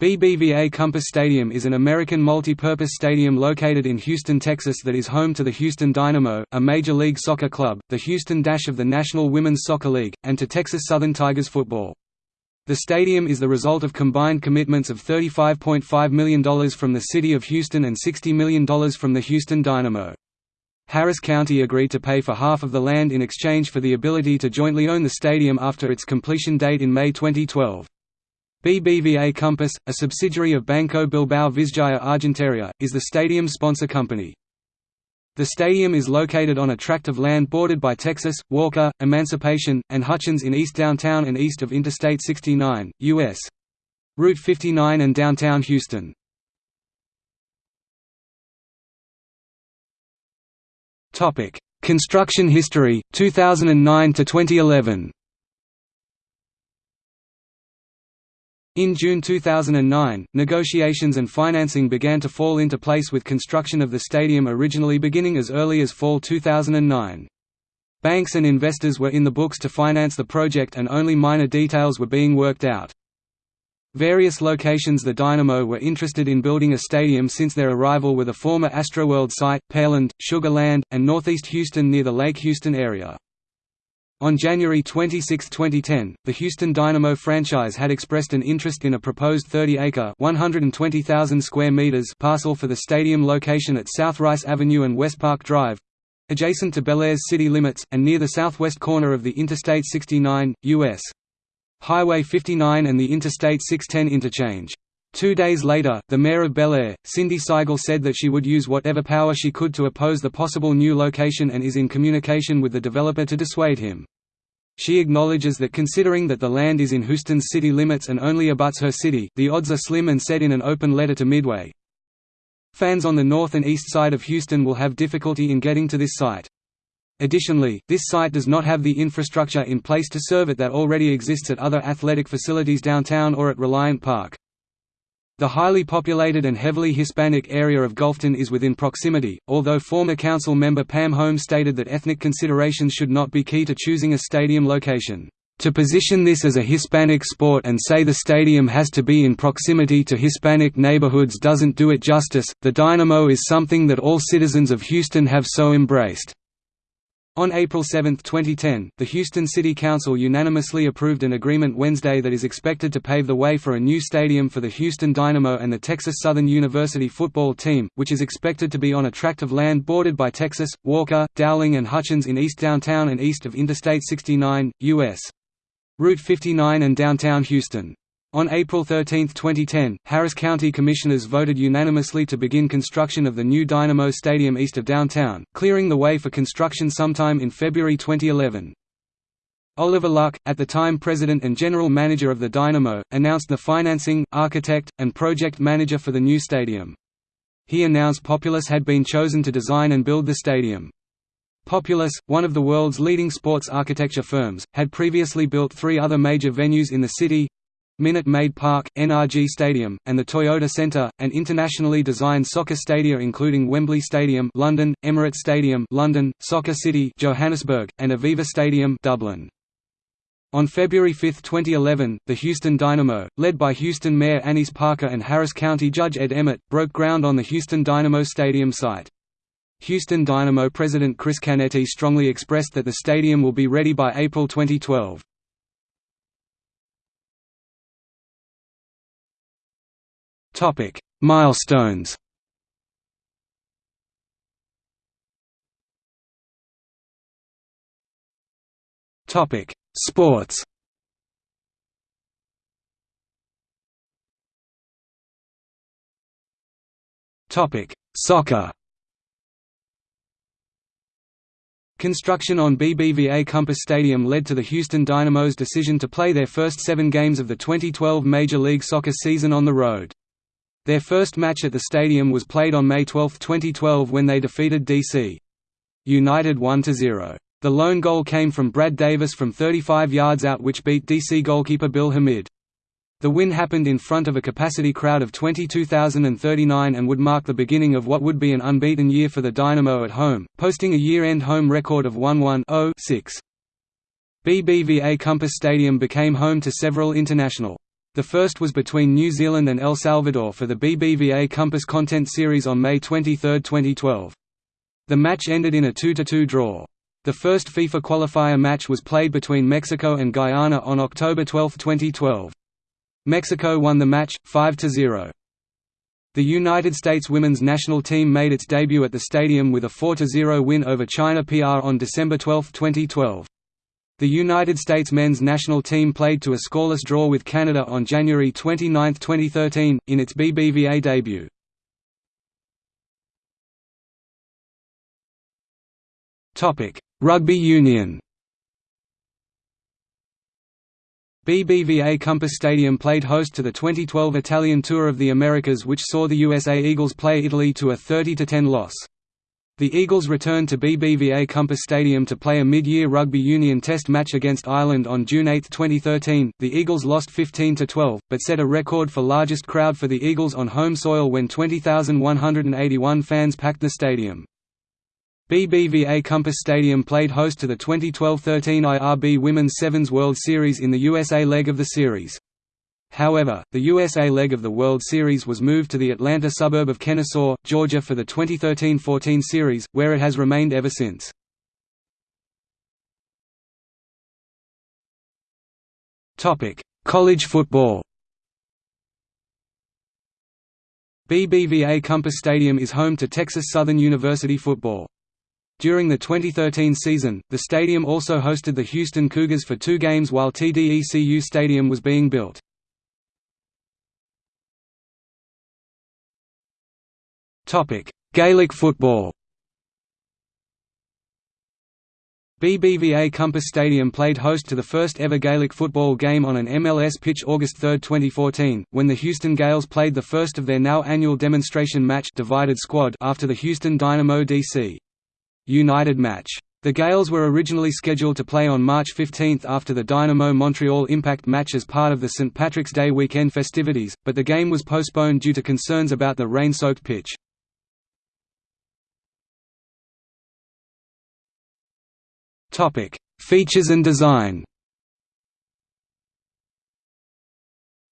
BBVA Compass Stadium is an American multi-purpose stadium located in Houston, Texas that is home to the Houston Dynamo, a Major League Soccer club, the Houston Dash of the National Women's Soccer League, and to Texas Southern Tigers football. The stadium is the result of combined commitments of $35.5 million from the City of Houston and $60 million from the Houston Dynamo. Harris County agreed to pay for half of the land in exchange for the ability to jointly own the stadium after its completion date in May 2012. BBVA Compass, a subsidiary of Banco Bilbao Vizcaya Argentaria, is the stadium's sponsor company. The stadium is located on a tract of land bordered by Texas, Walker, Emancipation, and Hutchins in East Downtown and east of Interstate 69, U.S. Route 59 and downtown Houston. Construction history, 2009 to 2011 In June 2009, negotiations and financing began to fall into place with construction of the stadium originally beginning as early as fall 2009. Banks and investors were in the books to finance the project and only minor details were being worked out. Various locations the Dynamo were interested in building a stadium since their arrival were the former Astroworld site, Pearland, Sugar Land, and northeast Houston near the Lake Houston area. On January 26, 2010, the Houston Dynamo franchise had expressed an interest in a proposed 30-acre (120,000 square meters) parcel for the stadium location at South Rice Avenue and West Park Drive, adjacent to Bellaire city limits, and near the southwest corner of the Interstate 69, U.S. Highway 59 and the Interstate 610 interchange. Two days later, the mayor of Bellaire, Cindy Siegel said that she would use whatever power she could to oppose the possible new location and is in communication with the developer to dissuade him. She acknowledges that considering that the land is in Houston's city limits and only abuts her city, the odds are slim and said in an open letter to Midway, Fans on the north and east side of Houston will have difficulty in getting to this site. Additionally, this site does not have the infrastructure in place to serve it that already exists at other athletic facilities downtown or at Reliant Park. The highly populated and heavily Hispanic area of Gulfton is within proximity, although former council member Pam Holmes stated that ethnic considerations should not be key to choosing a stadium location. To position this as a Hispanic sport and say the stadium has to be in proximity to Hispanic neighborhoods doesn't do it justice. The Dynamo is something that all citizens of Houston have so embraced. On April 7, 2010, the Houston City Council unanimously approved an agreement Wednesday that is expected to pave the way for a new stadium for the Houston Dynamo and the Texas Southern University football team, which is expected to be on a tract of land bordered by Texas, Walker, Dowling and Hutchins in East Downtown and east of Interstate 69, U.S. Route 59 and downtown Houston. On April 13, 2010, Harris County Commissioners voted unanimously to begin construction of the new Dynamo Stadium east of downtown, clearing the way for construction sometime in February 2011. Oliver Luck, at the time president and general manager of the Dynamo, announced the financing, architect, and project manager for the new stadium. He announced Populous had been chosen to design and build the stadium. Populous, one of the world's leading sports architecture firms, had previously built three other major venues in the city, Minute Maid Park, NRG Stadium, and the Toyota Centre, an internationally designed soccer stadia including Wembley Stadium London, Emirates Stadium London, Soccer City Johannesburg, and Aviva Stadium Dublin. On February 5, 2011, the Houston Dynamo, led by Houston Mayor Annise Parker and Harris County Judge Ed Emmett, broke ground on the Houston Dynamo Stadium site. Houston Dynamo President Chris Canetti strongly expressed that the stadium will be ready by April 2012. Topic: Milestones. Topic: Sports. Topic: Soccer. Construction on BBVA Compass Stadium led to the Houston Dynamo's decision to play their first seven games of the 2012 Major League Soccer season on the road. Their first match at the stadium was played on May 12, 2012 when they defeated D.C. United 1–0. The lone goal came from Brad Davis from 35 yards out which beat DC goalkeeper Bill Hamid. The win happened in front of a capacity crowd of 22,039 and would mark the beginning of what would be an unbeaten year for the Dynamo at home, posting a year-end home record of 1-1-0-6. BBVA Compass Stadium became home to several international The first was between New Zealand and El Salvador for the BBVA Compass Content Series on May 23, 2012. The match ended in a 2–2 draw. The first FIFA qualifier match was played between Mexico and Guyana on October 12, 2012. Mexico won the match, 5–0. The United States women's national team made its debut at the stadium with a 4–0 win over China PR on December 12, 2012. The United States men's national team played to a scoreless draw with Canada on January 29, 2013, in its BBVA debut. Rugby union BBVA Compass Stadium played host to the 2012 Italian Tour of the Americas which saw the USA Eagles play Italy to a 30–10 loss. The Eagles returned to BBVA Compass Stadium to play a mid-year rugby union test match against Ireland on June 8, 2013. The Eagles lost 15 to 12, but set a record for largest crowd for the Eagles on home soil when 20,181 fans packed the stadium. BBVA Compass Stadium played host to the 2012-13 IRB Women's Sevens World Series in the USA leg of the series. However, the USA leg of the World Series was moved to the Atlanta suburb of Kennesaw, Georgia for the 2013–14 series, where it has remained ever since. College football BBVA Compass Stadium is home to Texas Southern University football. During the 2013 season, the stadium also hosted the Houston Cougars for two games while TDECU Stadium was being built. Topic: Gaelic football. BBVA Compass Stadium played host to the first ever Gaelic football game on an MLS pitch August 3, 2014, when the Houston Gaels played the first of their now annual demonstration match divided squad after the Houston Dynamo DC. United match. The Gaels were originally scheduled to play on March 15 after the Dynamo Montreal Impact match as part of the St. Patrick's Day weekend festivities, but the game was postponed due to concerns about the rain-soaked pitch. Topic: Features and design.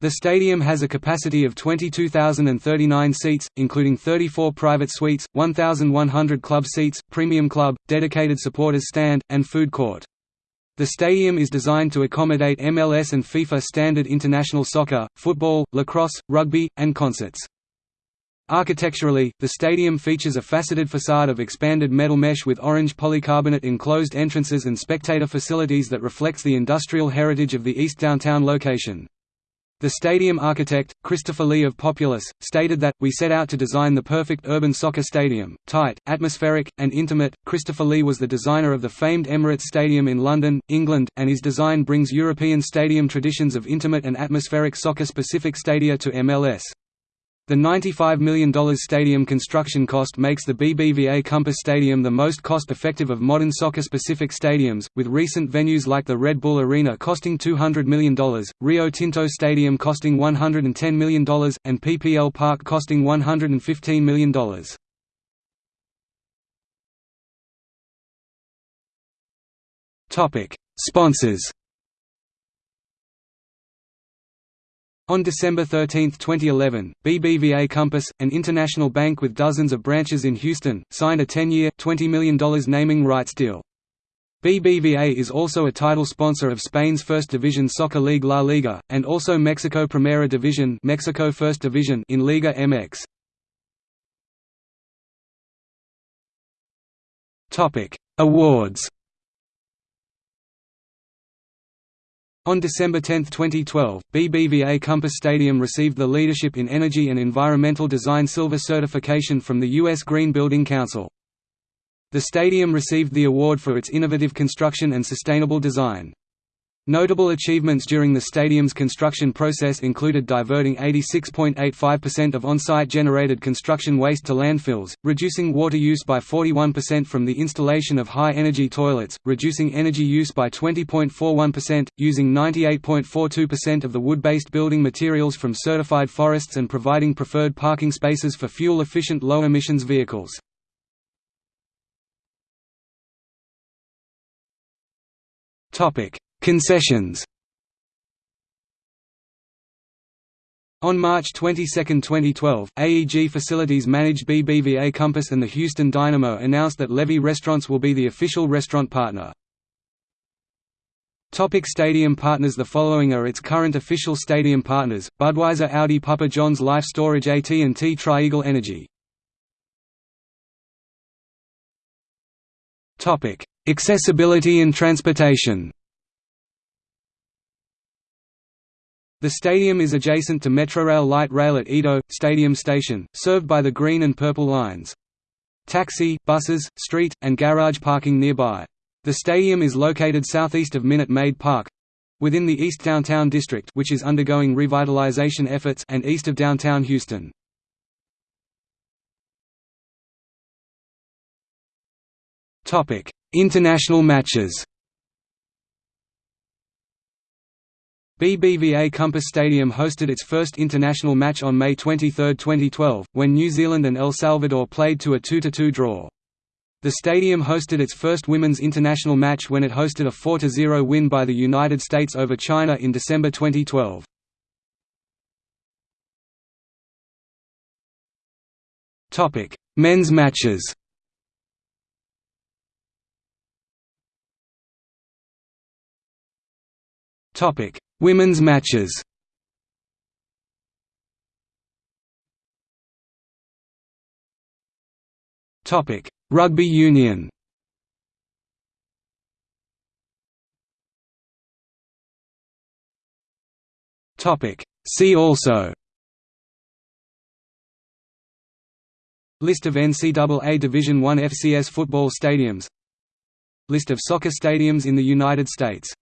The stadium has a capacity of 22,039 seats, including 34 private suites, 1,100 club seats, premium club, dedicated supporters stand, and food court. The stadium is designed to accommodate MLS and FIFA standard international soccer, football, lacrosse, rugby, and concerts. Architecturally, the stadium features a faceted facade of expanded metal mesh with orange polycarbonate enclosed entrances and spectator facilities that reflects the industrial heritage of the East Downtown location. The stadium architect, Christopher Lee of Populous, stated that, We set out to design the perfect urban soccer stadium, tight, atmospheric, and intimate. Christopher Lee was the designer of the famed Emirates Stadium in London, England, and his design brings European stadium traditions of intimate and atmospheric soccer-specific stadia to MLS. The $95 million stadium construction cost makes the BBVA Compass Stadium the most cost-effective of modern soccer-specific stadiums, with recent venues like the Red Bull Arena costing $200 million, Rio Tinto Stadium costing $110 million, and PPL Park costing $115 million. Sponsors On December 13, 2011, BBVA Compass, an international bank with dozens of branches in Houston, signed a 10-year, $20 million naming rights deal. BBVA is also a title sponsor of Spain's First Division soccer league La Liga, and also Mexico Primera Division, Mexico First Division in Liga MX. Topic: Awards On December 10, 2012, BBVA Compass Stadium received the Leadership in Energy and Environmental Design Silver certification from the U.S. Green Building Council. The stadium received the award for its innovative construction and sustainable design. Notable achievements during the stadium's construction process included diverting 86.85% of on-site generated construction waste to landfills, reducing water use by 41% from the installation of high-energy toilets, reducing energy use by 20.41%, using 98.42% of the wood-based building materials from certified forests and providing preferred parking spaces for fuel-efficient low-emissions vehicles. Topic: Concessions On March 22, 2012, AEG Facilities managed BBVA Compass and the Houston Dynamo announced that Levy Restaurants will be the official restaurant partner. Topic stadium partners The following are its current official stadium partners, Budweiser Audi Papa John's Life Storage AT&T Tri-Eagle Energy Accessibility and transportation. The stadium is adjacent to Metrorail light rail at EaDo Stadium Station, served by the Green and Purple lines. Taxi, buses, street, and garage parking nearby. The stadium is located southeast of Minute Maid Park, within the East Downtown District which is undergoing revitalization efforts and east of downtown Houston. International matches. BBVA Compass Stadium hosted its first international match on May 23, 2012, when New Zealand and El Salvador played to a 2–2 draw. The stadium hosted its first women's international match when it hosted a 4–0 win by the United States over China in December 2012. Men's matches Topic: Women's matches. Topic: Rugby Union. Topic: See also. List of NCAA Division I FCS football stadiums List of soccer stadiums in the United States